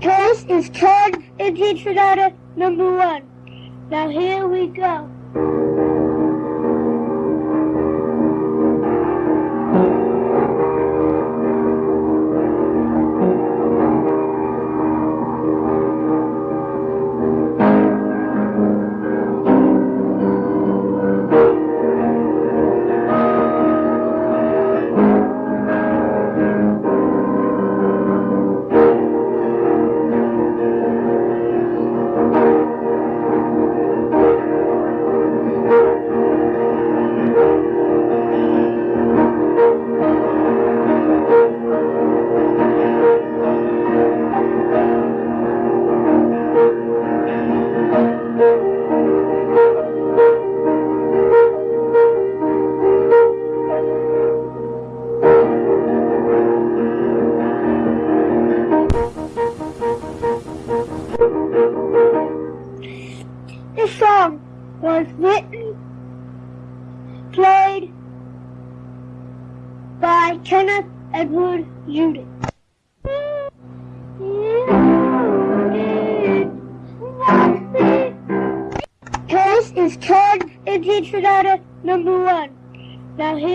This is Turn into Sonata number one. Now here we go. This song was written, played by Kenneth Edward Judy. This is Turn into Sonata number one. Now here